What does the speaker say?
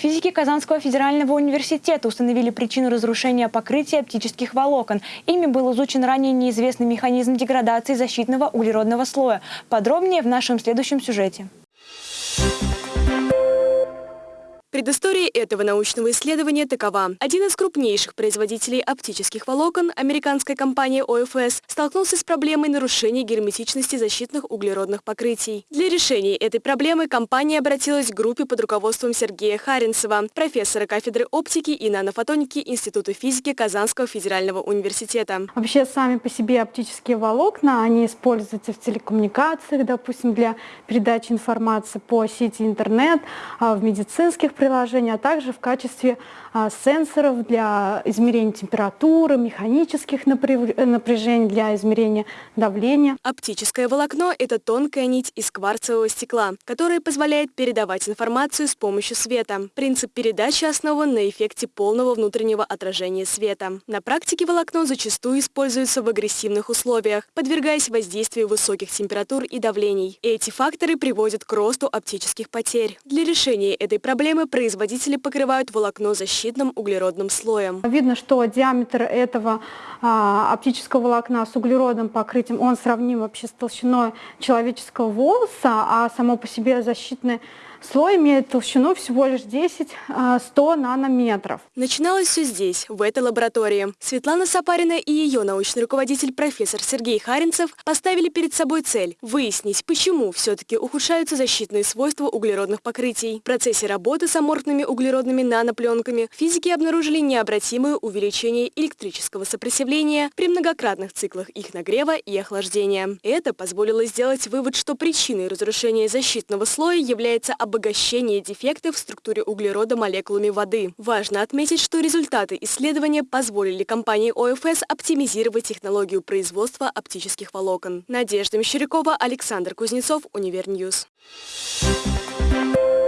Физики Казанского федерального университета установили причину разрушения покрытия оптических волокон. Ими был изучен ранее неизвестный механизм деградации защитного углеродного слоя. Подробнее в нашем следующем сюжете. Предыстория этого научного исследования такова. Один из крупнейших производителей оптических волокон, американская компания OFS, столкнулся с проблемой нарушения герметичности защитных углеродных покрытий. Для решения этой проблемы компания обратилась к группе под руководством Сергея Харинцева, профессора кафедры оптики и нанофотоники Института физики Казанского федерального университета. Вообще сами по себе оптические волокна, они используются в телекоммуникациях, допустим, для передачи информации по сети интернет, а в медицинских приложений, а также в качестве а, сенсоров для измерения температуры, механических напряжений для измерения давления. Оптическое волокно – это тонкая нить из кварцевого стекла, которая позволяет передавать информацию с помощью света. Принцип передачи основан на эффекте полного внутреннего отражения света. На практике волокно зачастую используется в агрессивных условиях, подвергаясь воздействию высоких температур и давлений. Эти факторы приводят к росту оптических потерь. Для решения этой проблемы производители покрывают волокно защитным углеродным слоем. Видно, что диаметр этого а, оптического волокна с углеродным покрытием, он сравним вообще с толщиной человеческого волоса, а само по себе защитное Слой имеет толщину всего лишь 10-100 а, нанометров. Начиналось все здесь, в этой лаборатории. Светлана Сапарина и ее научный руководитель профессор Сергей Харинцев поставили перед собой цель – выяснить, почему все-таки ухудшаются защитные свойства углеродных покрытий. В процессе работы с аморфными углеродными нанопленками физики обнаружили необратимое увеличение электрического сопротивления при многократных циклах их нагрева и охлаждения. Это позволило сделать вывод, что причиной разрушения защитного слоя является обогащение дефектов в структуре углерода молекулами воды. Важно отметить, что результаты исследования позволили компании ОФС оптимизировать технологию производства оптических волокон. Надежда Мещерякова, Александр Кузнецов, Универ News. Thank you.